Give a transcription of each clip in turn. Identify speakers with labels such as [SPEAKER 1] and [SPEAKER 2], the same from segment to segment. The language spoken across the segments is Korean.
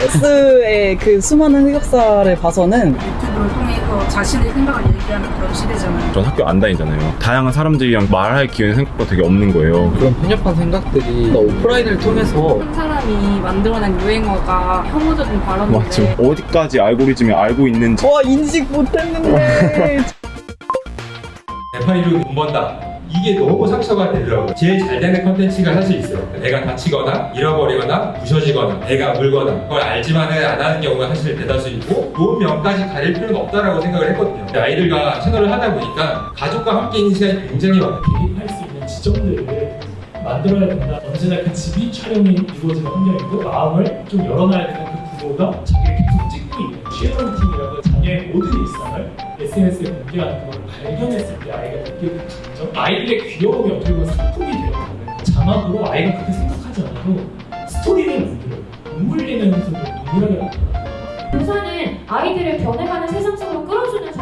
[SPEAKER 1] S의 그 수많은 흑역사를 봐서는
[SPEAKER 2] 유튜브를 통해서 자신의 생각을 얘기하는 그런 시대잖아요.
[SPEAKER 3] 전 학교 안 다니잖아요. 다양한 사람들이랑 말할 기회는 생각보다 되게 없는 거예요.
[SPEAKER 4] 그런 편협한 생각들이 오프라인을 통해서
[SPEAKER 5] 한 사람이 만들어낸 유행어가 혐오적인 발언인데
[SPEAKER 3] 맞죠. 어디까지 알고리즘이 알고 있는지
[SPEAKER 1] 와 인식 못했는데
[SPEAKER 6] 대파이로 돈 번다. 이게 너무 상처가 되더라고요. 제일 잘 되는 컨텐츠가 사실 있어요. 내가 다치거나 잃어버리거나 부셔지거나 내가 물거나 그걸 알지만은 안 하는 경우가 사실 대다수이고 좋은 면까지 가릴 필요는 없다라고 생각을 했거든요. 아이들과 채널을 하다 보니까 가족과 함께 있는 시간이 굉장히 많아요.
[SPEAKER 7] 개입할 수 있는 지점들을 만들어야 된다. 언제나 그 집이 촬영이 이루어지는 환경이고 마음을 좀 열어놔야 되는 그 부모가 자기를 계속 찍고 있는 쉐어런 SNS에 공개하는 걸 발견했을 때 아이가 느끼게 된 감정 아이들의 귀여움이 어떻게 보면 상품이 되었거든요. 자막으로 아이가 그렇게 생각하지 않아도 스토리를 만들어요. 돈 불리는 소리를 동일하게 만들어요.
[SPEAKER 8] 교사는 아이들을 변해가는 세상 속으로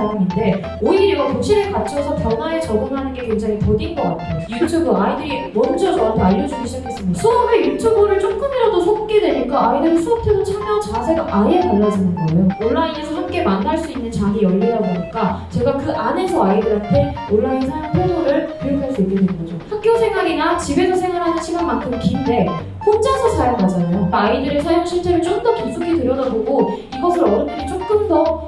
[SPEAKER 8] 사람인데 오히려 교실에 갇혀서 변화에 적응하는 게 굉장히 더딘 것 같아요. 유튜브 아이들이 먼저 저한테 알려주기 시작했습니다. 수업에 유튜브를 조금이라도 섞게 되니까 아이들의 수업 태도 참여 자세가 아예 달라지는 거예요. 온라인에서 함께 만날 수 있는 장이 열리다 보니까 제가 그 안에서 아이들한테 온라인 사용 태도를 교육할 수 있게 된 거죠. 학교 생활이나 집에서 생활하는 시간만큼 긴데 혼자서 사용하잖아요. 아이들의 사용 실태를 좀 더 깊숙이 들여다보고 이것을 어른들이 조금 더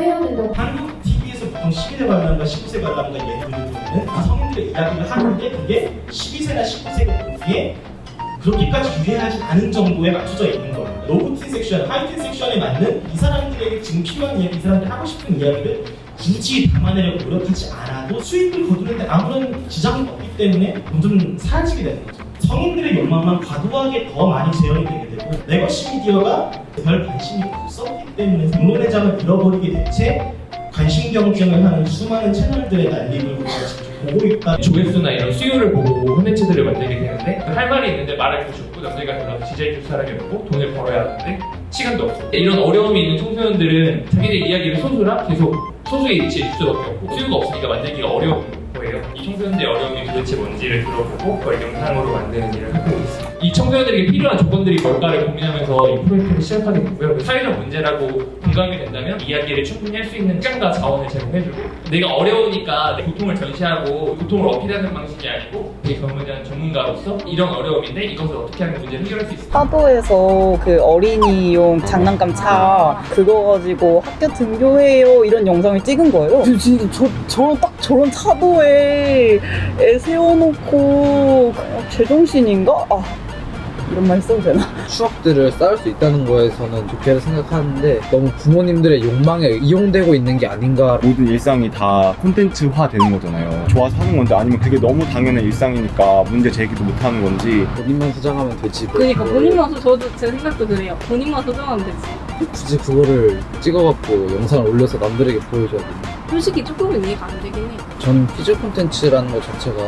[SPEAKER 8] 해야 된다고
[SPEAKER 9] 한국 TV에서 보통 12세 관람가 19세 관람가 예능을 보는 성인들의 이야기를 하는데 그게 12세나 19세가 보기에 그렇게까지 유해하지 않은 정도에 맞춰져 있는 거예요. low teen 섹션, 하이틴 섹션에 맞는 이 사람들에게 지금 필요한 이야기, 이 사람들이 하고 싶은 이야기를 굳이 담아내려고 노력하지 않아도 수익을 거두는데 아무런 지장이 없기 때문에 점점 사라지게 되는 거죠. 성인들의 욕망만 과도하게 더 많이 재현이 되게 되고 legacy 미디어가 별 관심이 없었기 때문에 공론의 장을 잃어버리게 된 채 관심 경쟁을 하는 수많은 채널들의 난립을 보고 있다.
[SPEAKER 7] 조회수나 이런 수요를 보고 콘텐츠들을 만들게 되는데 할 말이 있는데 말할 곳이 없고 남들과 달라서 디자인 줄 사람이 없고 돈을 벌어야 하는데 시간도 없고 이런 어려움이 있는 청소년들은 자기들 이야기를 소수라 계속 소수의 위치에 있을 수밖에 없고 수요가 없으니까 만들기가 어려운 거예요. 이 청소년들의 어려움이 도대체 뭔지를 들어보고 그걸 영상으로 만드는 일을 하고 있습니다 이 청소년들에게 필요한 조건들이 뭘까를 고민하면서 이 프로젝트를 시작하게 됐고요 그 사회적 문제라고 공감이 된다면 이야기를 충분히 할 수 있는 시간과 자원을 제공해주고 내가 어려우니까 내 고통을 전시하고 고통을 어필하는 방식이 아니고 되게 전문한 전문가로서 이런 어려움인데 이것을 어떻게 하면 문제를 해결할 수 있을까
[SPEAKER 1] 파도에서 그 어린이용 장난감 차 그거 가지고 학교 등교해요 이런 영상을 찍은 거예요. 저, 진짜 저, 저런 딱 저런 차도에 애 세워놓고 어, 제정신인가? 아 이런 말 써도 되나?
[SPEAKER 4] 추억들을 쌓을 수 있다는 거에서는 좋게 생각하는데 너무 부모님들의 욕망에 이용되고 있는 게 아닌가
[SPEAKER 3] 모든 일상이 다 콘텐츠화 되는 거잖아요. 좋아서 하는 건지 아니면 그게 너무 당연한 일상이니까 문제 제기도 못 하는 건지
[SPEAKER 4] 본인만 소장하면 되지 뭐.
[SPEAKER 5] 그러니까 본인만 소 저도 제 생각도 그래요 본인만 소장하면 되지
[SPEAKER 4] 굳이 그거를 찍어갖고 영상을 올려서 남들에게 보여줘야 되나
[SPEAKER 5] 솔직히 조금은 이해가 안 되긴 해
[SPEAKER 4] 저는 피즈 콘텐츠라는 것 자체가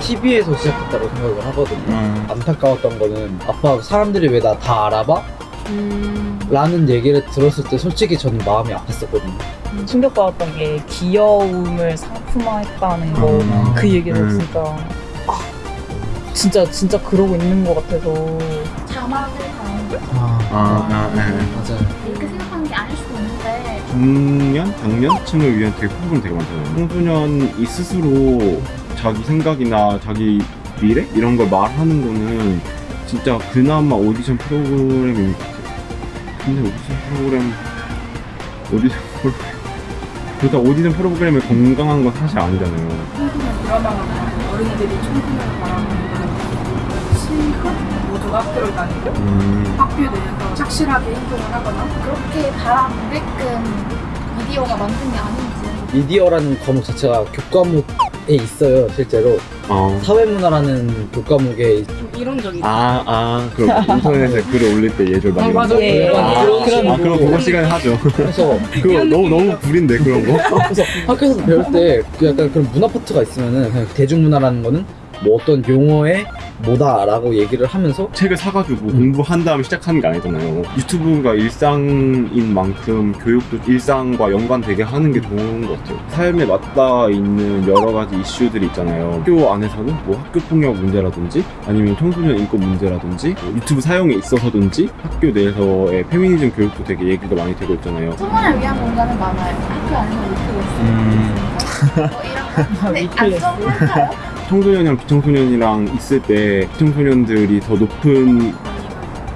[SPEAKER 4] TV에서 시작했다고 생각을 하거든요
[SPEAKER 3] 음.
[SPEAKER 4] 안타까웠던 거는 아빠 사람들이 왜 나 다 알아봐?
[SPEAKER 5] 음...
[SPEAKER 4] 라는 얘기를 들었을 때 솔직히 저는 마음이 아팠었거든요
[SPEAKER 1] 충격받았던 게 귀여움을 상품화했다는 거
[SPEAKER 3] 음.
[SPEAKER 1] 그 얘기를
[SPEAKER 3] 음.
[SPEAKER 1] 진짜 아 진짜 진짜 그러고 있는 것 같아서
[SPEAKER 10] 자막을 다는
[SPEAKER 4] 아,
[SPEAKER 3] 아, 아, 네.
[SPEAKER 4] 맞아요
[SPEAKER 10] 생각하는 게 아닐 수도 있는데.
[SPEAKER 3] 중년, 장년층을 위한 되게 프로그램 되게 많잖아요. 청소년이 스스로 자기 생각이나 자기 미래? 이런 걸 말하는 거는 진짜 그나마 오디션 프로그램인 것 같아요. 근데 오디션 프로그램 오디션 프로그램. 그렇다. 오디션 프로그램이 건강한 건 사실 아니잖아요.
[SPEAKER 2] 청소년 드라마가 어른들이 청소년을 바라보는 신분 모두가 학교를 다니고
[SPEAKER 3] 음,
[SPEAKER 2] 학교에 대해서 착실하게 행동을 하거나
[SPEAKER 10] 그렇게 바라보게끔 미디어가 만든 게 아닌지
[SPEAKER 4] 미디어라는 과목 자체가 교과목에 있어요 실제로
[SPEAKER 3] 어.
[SPEAKER 4] 사회문화라는 교과목에
[SPEAKER 5] 좀 이론적이다
[SPEAKER 3] 아, 아, 그럼 인터넷에 글을 올릴 때 예절 많이
[SPEAKER 5] 아, 맞아.
[SPEAKER 1] 예,
[SPEAKER 3] 거. 아,
[SPEAKER 4] 그런 식으로.
[SPEAKER 3] 아, 그럼 그거 시간에 하죠.
[SPEAKER 4] 그래서
[SPEAKER 3] 그거 너무 너무 구린데 그런 거.
[SPEAKER 4] 그래서 학교에서 배울 때그 약간 그런 문화 파트가 있으면은 그냥 대중문화라는 거는 뭐 어떤 용어에 뭐다 라고 얘기를 하면서
[SPEAKER 3] 책을 사가지고 공부한 다음에 시작하는 게 아니잖아요. 유튜브가 일상인 만큼 교육도 일상과 연관되게 하는 게 좋은 것 같아요. 삶에 맞닿아 있는 여러 가지 이슈들이 있잖아요. 학교 안에서는 뭐 학교 폭력 문제라든지 아니면 청소년 인권 문제라든지 뭐 유튜브 사용에 있어서든지 학교 내에서의 페미니즘 교육도 되게 얘기가 많이 되고 있잖아요.
[SPEAKER 10] 청소년을 위한 공간은 많아요. 학교 안에서 위클래스
[SPEAKER 3] 음.
[SPEAKER 10] 뭐 이런 거. 근데
[SPEAKER 1] 위클래스.
[SPEAKER 10] 안전할까요?
[SPEAKER 3] 청소년이랑 비청소년이랑 있을 때 비청소년들이 더 높은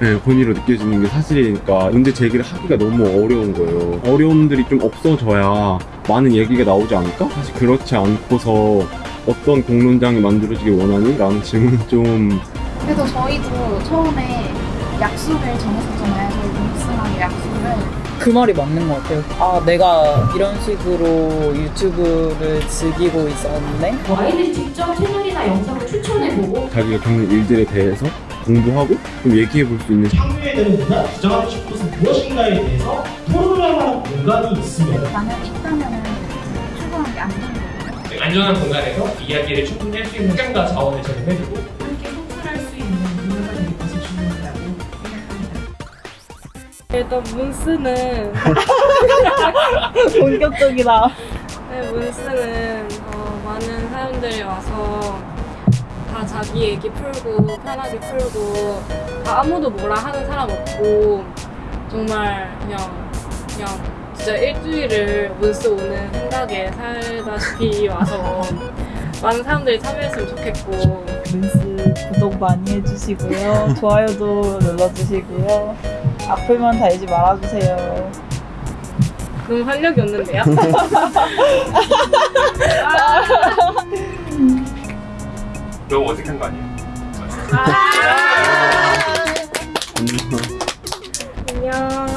[SPEAKER 3] 네, 권위로 느껴지는 게 사실이니까 문제 제기를 하기가 너무 어려운 거예요. 어려움들이 좀 없어져야 많은 얘기가 나오지 않을까? 사실 그렇지 않고서 어떤 공론장이 만들어지길 원하니? 라는 질문은 좀
[SPEAKER 10] 그래도 저희도 처음에 약속을 정했었잖아요. 저희 뭉스하게 약속을.
[SPEAKER 1] 그 말이 맞는 것 같아요. 아, 내가 이런 식으로 유튜브를 즐기고 있었네?
[SPEAKER 8] 뭐 아이들이 직접 채널이나 영상을 추천해보고
[SPEAKER 3] 자기가 겪는 일들에 대해서 공부하고 좀 얘기해 볼 수 있는
[SPEAKER 9] 향유에 대한 문화, 주장하고 싶은 것은 무엇인가에 대해서 토론을 할 만한 공간이 있으면
[SPEAKER 10] 만약 있다면은 출근하는 게안 되는 거예요.
[SPEAKER 7] 안전한 공간에서 이야기를 충분히 할 수 있는 시간과 자원을 제공해주고
[SPEAKER 5] 일단 문스는
[SPEAKER 1] 본격적이다.
[SPEAKER 5] 네, 문스는 어, 많은 사람들이 와서 다 자기 얘기 풀고 편하게 풀고 다 아무도 뭐라 하는 사람 없고 정말 그냥 그냥 진짜 일주일을 문스 오는 생각에 살다시피 와서 많은 사람들이 참여했으면 좋겠고
[SPEAKER 1] 뉴스 구독 많이 해주시고요. 좋아요도 눌러주시고요. 악플만 달지 말아주세요.
[SPEAKER 5] 너무 활력이 없는데요?
[SPEAKER 6] 너무 어색한 거 아니에요?
[SPEAKER 5] 아! 아! 안녕.